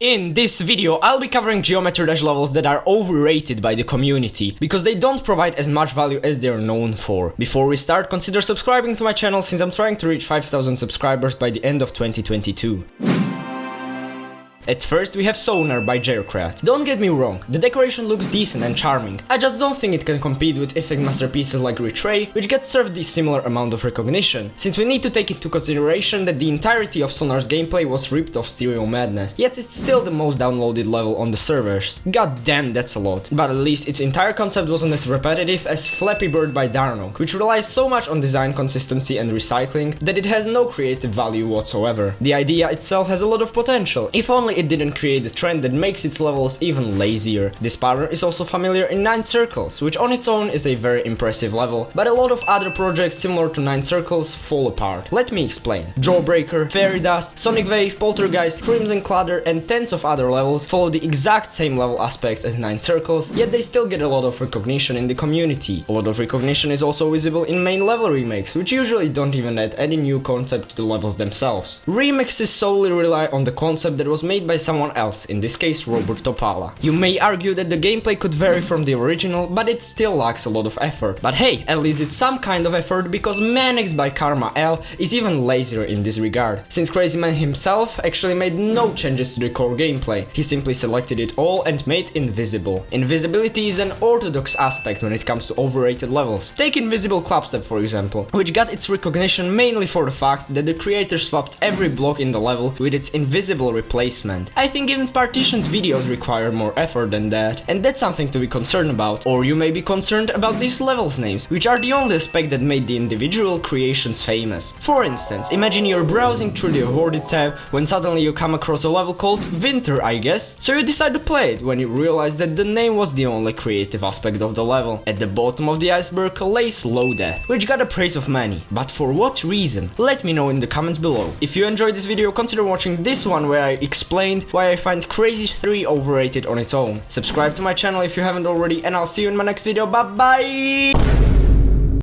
In this video, I'll be covering Geometry Dash levels that are overrated by the community, because they don't provide as much value as they're known for. Before we start, consider subscribing to my channel since I'm trying to reach 5000 subscribers by the end of 2022. At first we have Sonar by Jerkrat. Don't get me wrong, the decoration looks decent and charming, I just don't think it can compete with Effect masterpieces like Retray, which get served the similar amount of recognition, since we need to take into consideration that the entirety of Sonar's gameplay was ripped off Stereo Madness, yet it's still the most downloaded level on the servers. God damn, that's a lot. But at least its entire concept wasn't as repetitive as Flappy Bird by Darnoc, which relies so much on design consistency and recycling that it has no creative value whatsoever. The idea itself has a lot of potential, if only it didn't create a trend that makes its levels even lazier. This pattern is also familiar in 9 Circles, which on its own is a very impressive level, but a lot of other projects similar to 9 Circles fall apart. Let me explain. Jawbreaker, Fairy Dust, Sonic Wave, Poltergeist, Crimson Clutter and tens of other levels follow the exact same level aspects as 9 Circles, yet they still get a lot of recognition in the community. A lot of recognition is also visible in main level remakes, which usually don't even add any new concept to the levels themselves. Remixes solely rely on the concept that was made by someone else, in this case Robert Topala. You may argue that the gameplay could vary from the original, but it still lacks a lot of effort. But hey, at least it's some kind of effort because Manix by Karma L is even lazier in this regard, since Crazy Man himself actually made no changes to the core gameplay, he simply selected it all and made invisible. Invisibility is an orthodox aspect when it comes to overrated levels. Take Invisible Clubstep for example, which got its recognition mainly for the fact that the creator swapped every block in the level with its invisible replacement I think even Partition's videos require more effort than that, and that's something to be concerned about. Or you may be concerned about these levels names, which are the only aspect that made the individual creations famous. For instance, imagine you're browsing through the awarded tab when suddenly you come across a level called Winter, I guess. So you decide to play it when you realize that the name was the only creative aspect of the level. At the bottom of the iceberg lays Slow Death, which got a praise of many. But for what reason? Let me know in the comments below. If you enjoyed this video, consider watching this one where I explain explained why I find Crazy 3 overrated on its own. Subscribe to my channel if you haven't already and I'll see you in my next video, bye bye!